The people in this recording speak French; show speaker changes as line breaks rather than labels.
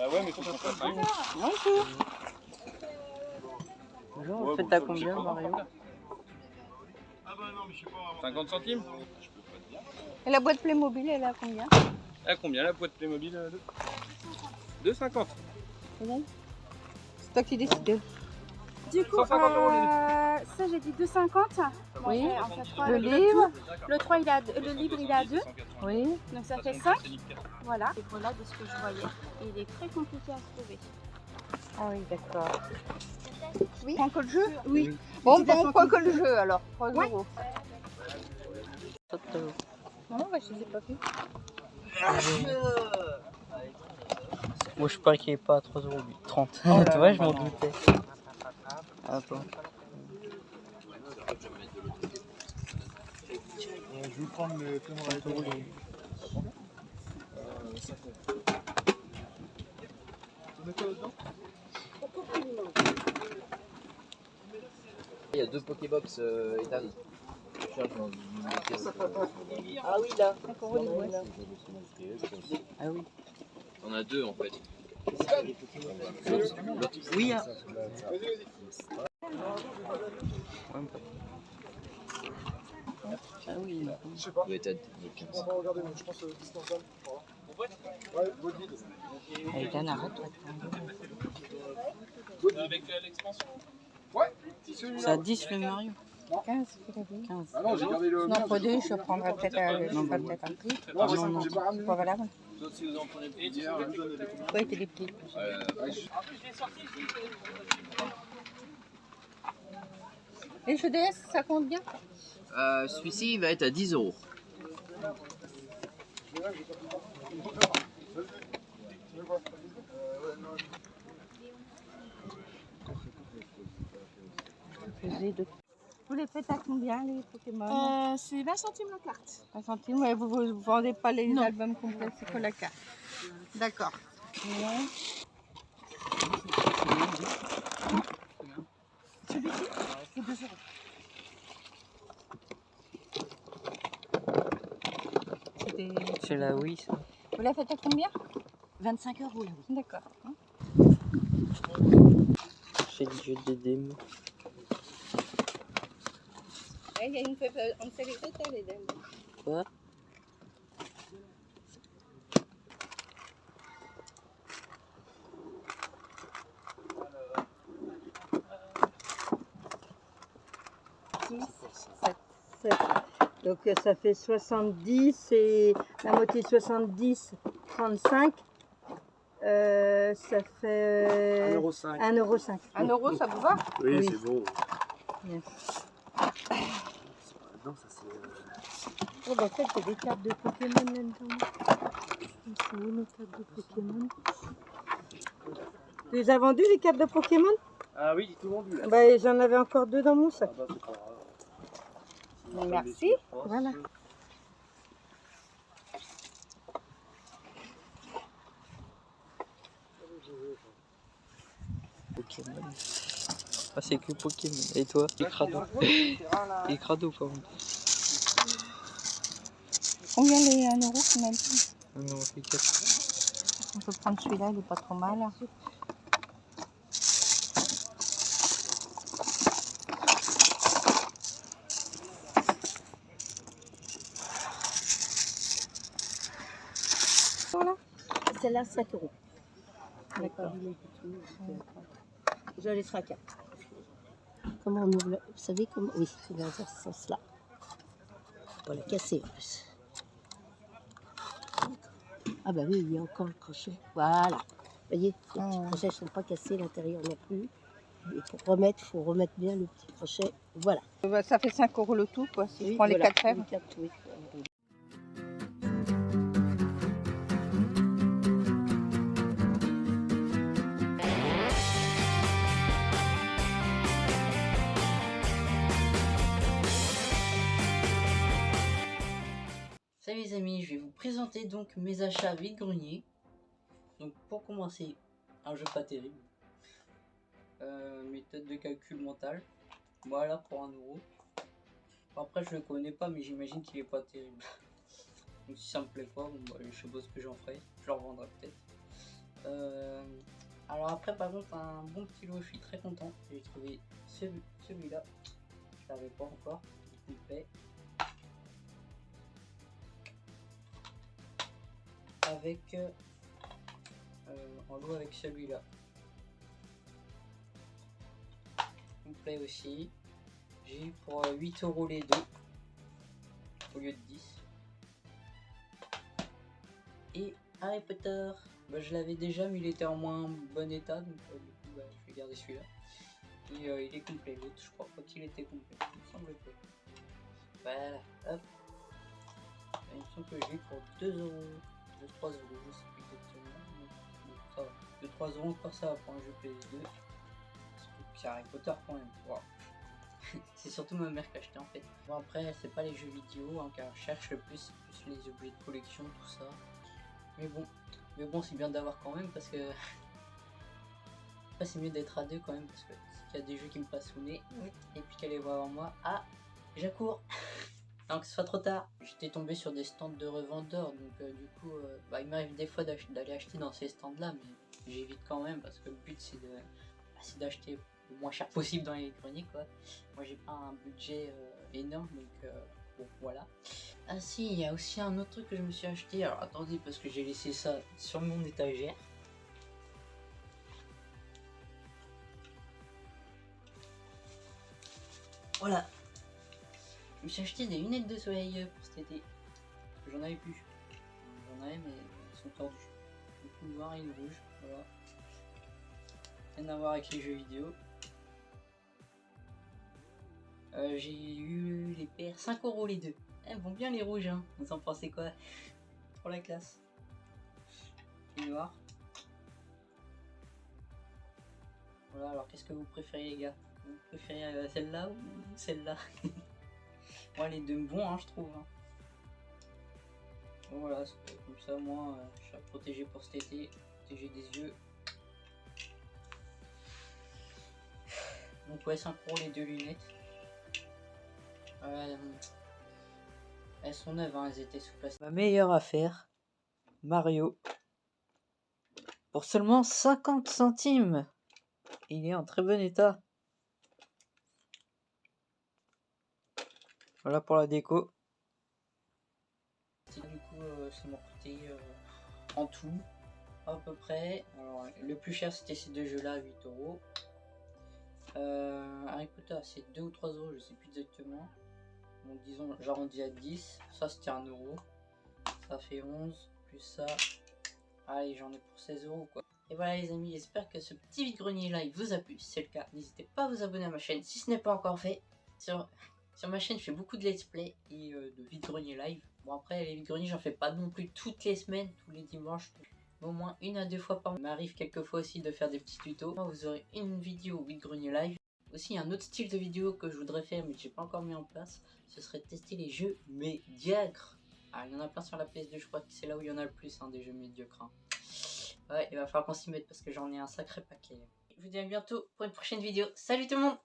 Ah ouais, mais faut qu'on fasse.
Bonjour.
Bonjour,
Ouais,
faites à
ça, je sais
combien
pas.
Mario
50 centimes
Et la boîte Playmobil, elle est à combien?
À combien la boîte Playmobil euh, de 2,50.
C'est toi qui décides.
Du coup,
150 euros, les
euh, ça j'ai dit 2,50.
Oui.
Bon, en fait,
Le
le
livre
Le 3, il a, le livre, il est à 2.
Oui.
Donc ça fait 5. Voilà. Et voilà de ce que je voyais. Il est très compliqué à trouver.
Ah oui, d'accord.
Oui.
Prends que le jeu
Oui.
Bon, ben, on prend que le jeu alors. 3
Ouais.
euros. Non, bah, je les ai pas vus.
Moi je parie qu'il est pas à 3,30€.
Oh
tu vois, je m'en doutais. Attends.
Je vais prendre le témoin.
30 euros les-
Il y a deux Pokébox euh, Ethan. Je cherche dans une caisse.
Ah oui, là.
Ah oui. On a deux en fait.
Oui, hein. Ah oui.
Je sais pas.
Doit être à
On va regarder, mais je pense euh. Ouais, votre guide.
Avec un arrête, toi.
Avec euh, l'expansion
Ouais, c'est
à 10 le Mario.
15, il a dit.
15.
Ah non, j'ai gardé le.
Non, deux, je prendrai peut-être un, je ferai peut-être un prix.
Non, non.
j'ai pas ramené.
C'est pas valable.
Sauf si vous en prenez.
Hier,
t'es des prix.
Euh,
Et le jeu DS, ça compte bien?
Euh, Celui-ci il va être à 10 euros.
Vous les faites à combien les Pokémon?
Euh, c'est 20 centimes la carte.
1 centime, ouais, vous ne vendez pas les
Non.
albums complets, c'est que la carte. D'accord. Ouais.
C'est 2 euros.
C'est
la Wii, ça.
Vous la faites à combien?
25 euros oui.
D'accord.
C'est le jeu des démons.
Il y a une euh, on sait les fêtes, les dames.
Quoi?
Donc euh, ça fait 70 et la moitié de 70, 35. Euh, ça fait
1,5€.
1,5€. 1 euro, ça vous va?
Oui,
Oui.
c'est bon.
Yes.
Non, ça c'est. euh,
Oh, bah, en fait, il y a des cartes de Pokémon là-dedans. C'est où nos cartes de Pokémon? Tu les as vendues, les cartes de Pokémon?
Ah oui, tout vendu là.
bah, J'en avais encore deux dans mon sac.
Ah bah.
Merci. Voilà.
Pokémon. Ah, c'est que Pokémon. Et toi Les crado. Crado, par contre.
Combien les 1 euro qu'on a dit
Ah, mais on fait 4.
On peut prendre celui-là, il est pas trop mal. Voilà.
Celle-là, 7 euros.
D'accord.
Je laisserai à 4. Comment on ouvre la- Vous savez comment Oui, c'est dans ce sens-là. Pas la casser en plus. Ah bah oui, il y a encore le crochet. Voilà. Vous voyez, les petits
Ah.
crochets ne sont pas cassés, l'intérieur non plus. Et pour remettre, il faut remettre bien le petit crochet. Voilà.
Bah, ça fait 5 euros le tout, quoi, si je prends les
voilà,
4 fèves.
les quatre, oui.
Salut les amis, je vais vous présenter donc mes achats vide-grenier. Donc pour commencer, un jeu pas terrible. Euh, méthode de calcul mental. Voilà pour un euro. Après je le connais pas mais j'imagine qu'il est pas terrible. Donc si ça me plaît pas, bon, bah, je sais pas ce que j'en ferai. Je le revendrai peut-être. Euh, Alors après par contre un bon petit lot, je suis très content. J'ai trouvé celui- celui-là. Je l'avais pas encore. Avec euh, euh, en lot avec celui-là. Complet aussi. J'ai eu pour euh, 8 euros les deux. Au lieu de 10. Et Harry Potter. Bah, je l'avais déjà, mais il était en moins bon état, donc euh, du coup, bah, je vais garder celui-là. Et euh, il est complet, je crois pas qu'il était complet, il me semble que. Voilà, hop. Il me semble que j'ai pour 2 euros, 2-3 euros, je sais plus exactement. mais bon, ça va. 2-3 euros encore, ça va pour un jeu PS2. C'est Harry Potter quand même, c'est surtout ma mère qui a acheté en fait. Bon, après, c'est pas les jeux vidéo hein, qu'elle cherche le plus, c'est plus les objets de collection, tout ça. Mais bon, mais bon, c'est bien d'avoir quand même parce que. Après, c'est mieux d'être à deux quand même parce que y a des jeux qui me passent et puis qu'elle les voit avant moi, ah, j'accours Avant que ce soit trop tard. J'étais tombé sur des stands de revendeurs donc euh, du coup, euh, bah, il m'arrive des fois d'aller acheter dans ces stands là, mais j'évite quand même parce que le but c'est de bah, d'acheter le moins cher possible dans les quoi. Moi j'ai pas un budget euh, énorme donc bon voilà. Ah si, il y a aussi un autre truc que je me suis acheté. Alors attendez, parce que j'ai laissé ça sur mon étagère. Voilà. Je me suis acheté des lunettes de soleil pour cet été. J'en avais plus. J'en avais, mais elles sont tordues. Une noire et une rouge. Voilà. Rien à voir avec les jeux vidéo. Euh, j'ai eu les paires 5 euros les deux. Elles vont bien les rouges, hein. Vous en pensez quoi Pour la classe? Les noirs. Voilà, alors qu'est-ce que vous préférez les gars? Vous préférez euh, celle-là ou celle-là? Moi les deux vont, hein, je trouve. hein. Voilà, comme ça moi euh, je suis protégé pour cet été. Protégé des yeux. Donc ouais, 5 euros les deux lunettes. Euh, elles sont neuves, hein, elles étaient sous plastique. Ma meilleure affaire, Mario. Pour seulement 50 centimes. Il est en très bon état. Voilà pour la déco. Du coup, euh, ça m'a coûté euh, en tout à peu près. Alors, le plus cher c'était ces deux jeux là, 8 euros. Euh, Harry Potter, c'est 2 ou 3 euros, je sais plus exactement. Donc disons, j'arrondis à 10. Ça c'était 1 euro. Ça fait 11. Plus ça. Allez, j'en ai pour 16 euros quoi. Et voilà les amis, j'espère que ce petit vide-grenier live vous a plu. Si c'est le cas, n'hésitez pas à vous abonner à ma chaîne si ce n'est pas encore fait. Sur, sur ma chaîne, je fais beaucoup de let's play et euh, de vide-grenier live. Bon après, les vide-greniers, j'en fais pas non plus toutes les semaines, tous les dimanches. Au moins une à deux fois par mois. Il m'arrive quelques fois aussi de faire des petits tutos. Moi, vous aurez une vidéo vide-grenier live. Aussi, un autre style de vidéo que je voudrais faire mais que j'ai pas encore mis en place, ce serait de tester les jeux médiocres. Ah, il y en a plein sur la PS2, je crois que c'est là où il y en a le plus, hein, des jeux médiocres. hein. Ouais, il va falloir qu'on s'y mette parce que j'en ai un sacré paquet. Je vous dis à bientôt pour une prochaine vidéo. Salut tout le monde